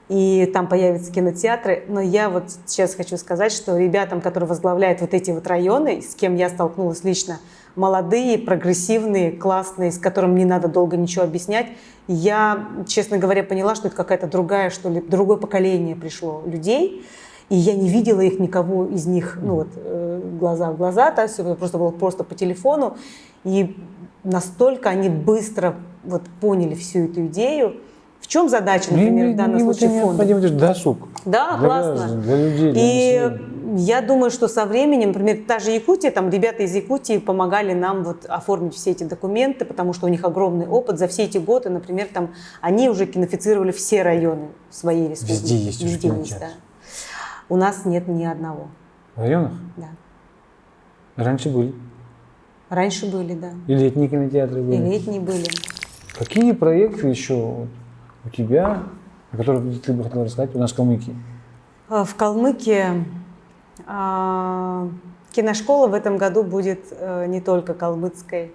Speaker 7: И там появятся кинотеатры. Но я вот сейчас хочу сказать, что ребятам, которые возглавляют вот эти вот районы, с кем я столкнулась лично, молодые, прогрессивные, классные, с которыми не надо долго ничего объяснять, я, честно говоря, поняла, что это какая-то другая, что ли, другое поколение пришло людей. И я не видела их никого из них, ну вот, э, глаза в глаза, то есть это просто было просто по телефону. И настолько они быстро вот поняли всю эту идею. В чем задача, например, в данном
Speaker 1: это
Speaker 7: случае фонда?
Speaker 1: необходимо, это же досуг.
Speaker 7: Да,
Speaker 1: Для
Speaker 7: классно.
Speaker 1: граждан, для людей, для
Speaker 7: И
Speaker 1: населения.
Speaker 7: Я думаю, что со временем, например, та же Якутия, там ребята из Якутии помогали нам вот оформить все эти документы, потому что у них огромный опыт. За все эти годы, например, там они уже кинофицировали все районы своей республики.
Speaker 1: Везде есть
Speaker 7: Везде есть, да. У нас нет ни одного.
Speaker 1: В районах?
Speaker 7: Да.
Speaker 1: Раньше были.
Speaker 7: Раньше были, да.
Speaker 1: И летние кинотеатры
Speaker 7: И
Speaker 1: были.
Speaker 7: летние были.
Speaker 1: Какие проекты еще у тебя, о которых ты бы хотела рассказать у нас в Калмыкии?
Speaker 7: А, В Калмыкии а, киношкола в этом году будет э, не только калмыцкой.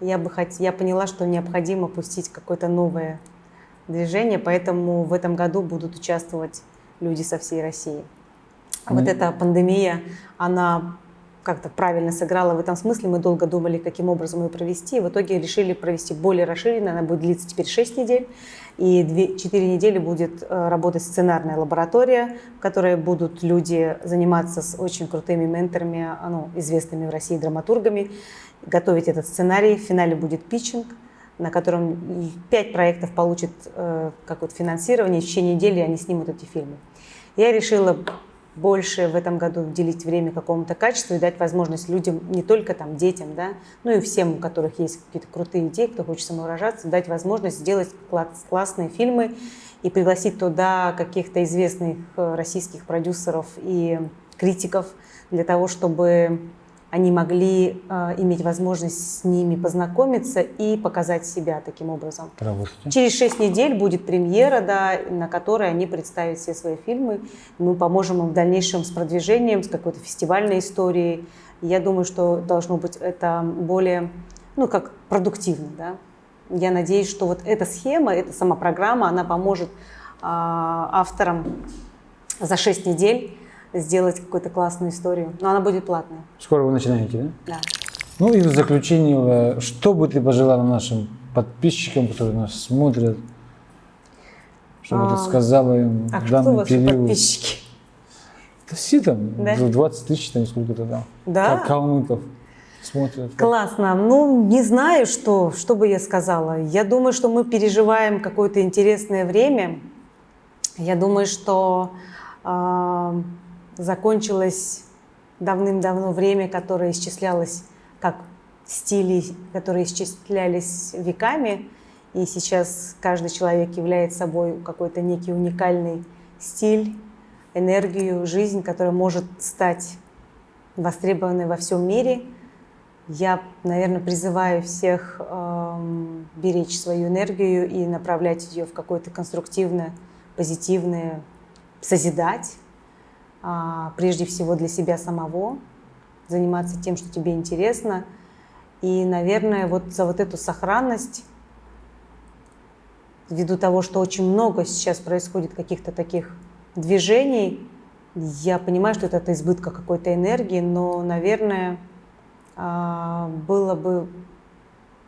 Speaker 7: Я бы хот... я поняла, что необходимо пустить какое-то новое движение, поэтому в этом году будут участвовать люди со всей России. Вот эта пандемия, она как-то правильно сыграла в этом смысле. Мы долго думали, каким образом ее провести. В итоге решили провести более расширенно. Она будет длиться теперь 6 недель. И 4 недели будет э, работать сценарная лаборатория, в которой будут люди заниматься с очень крутыми менторами, а, ну, известными в России драматургами, готовить этот сценарий. В финале будет питчинг, на котором 5 проектов получат э, какое-то финансирование. В течение недели они снимут эти фильмы. Я решила больше в этом году уделить время какому-то качеству и дать возможность людям, не только там детям, да, ну и всем, у которых есть какие-то крутые идеи, кто хочет самовыражаться, дать возможность сделать кла- классные фильмы и пригласить туда каких-то известных э, российских продюсеров и критиков для того, чтобы они могли э, иметь возможность с ними познакомиться и показать себя таким образом.
Speaker 1: Поработайте.
Speaker 7: Через шесть недель будет премьера, да, на которой они представят все свои фильмы. Мы поможем им в дальнейшем с продвижением, с какой-то фестивальной историей. Я думаю, что должно быть это более, ну, как продуктивно, да. Я надеюсь, что вот эта схема, эта сама программа, она поможет а, авторам за шесть недель сделать какую-то классную историю. Но она будет платная,
Speaker 1: Скоро вы начинаете, да?
Speaker 7: да.
Speaker 1: Ну и в заключение, э, что бы ты пожелала нашим подписчикам, которые нас смотрят, чтобы
Speaker 7: А,
Speaker 1: ты сказала им
Speaker 7: А
Speaker 1: в
Speaker 7: кто
Speaker 1: данный
Speaker 7: ваши
Speaker 1: период?
Speaker 7: подписчики?
Speaker 1: Да все там,
Speaker 7: Да?
Speaker 1: за 20 тысяч, там сколько-то там,
Speaker 7: Да?
Speaker 1: калмыков смотрят.
Speaker 7: Классно. Ну, не знаю, что, что бы я сказала. Я думаю, что мы переживаем какое-то интересное время. Я думаю, что э, закончилось давным-давно время, которое исчислялось как стили, которые исчислялись веками. И сейчас каждый человек является собой какой-то некий уникальный стиль, энергию, жизнь, которая может стать востребованной во всем мире. Я, наверное, призываю всех эм, беречь свою энергию и направлять ее в какое-то конструктивное, позитивное, созидать, прежде всего для себя самого, заниматься тем, что тебе интересно. И, наверное, вот за вот эту сохранность, ввиду того, что очень много сейчас происходит каких-то таких движений, я понимаю, что это от избытка какой-то энергии, но, наверное, а, было бы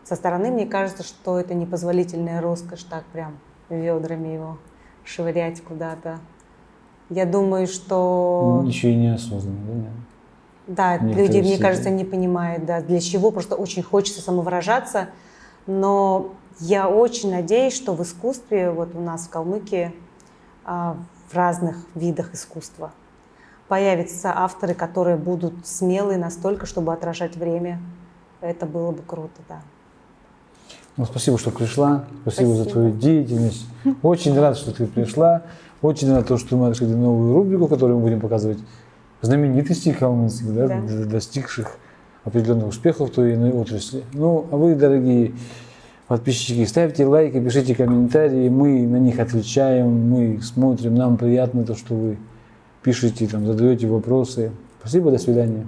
Speaker 7: со стороны, мне кажется, что это непозволительная роскошь так прям ведрами его швырять куда-то. Я думаю, что...
Speaker 1: Еще и неосознанно, да? наверное?
Speaker 7: Да,
Speaker 1: Некоторые
Speaker 7: люди, мне
Speaker 1: все
Speaker 7: кажется, не понимают, да, для чего, просто очень хочется самовыражаться, но я очень надеюсь, что в искусстве, вот у нас в Калмыкии, а, в разных видах искусства, появятся авторы, которые будут смелые настолько, чтобы отражать время. Это было бы круто, да.
Speaker 1: Ну, спасибо, что пришла. Спасибо, за
Speaker 7: Спасибо.
Speaker 1: твою деятельность. Очень рад, что ты пришла. Очень рад, что мы открыли новую рубрику, которую мы будем показывать знаменитостей калмыцких, да,
Speaker 7: Да.
Speaker 1: достигших определенных успехов в той или иной отрасли. Ну, а вы, дорогие подписчики, ставьте лайки, пишите комментарии, мы на них отвечаем, мы их смотрим, нам приятно то, что вы пишете, там, задаете вопросы. Спасибо, до свидания.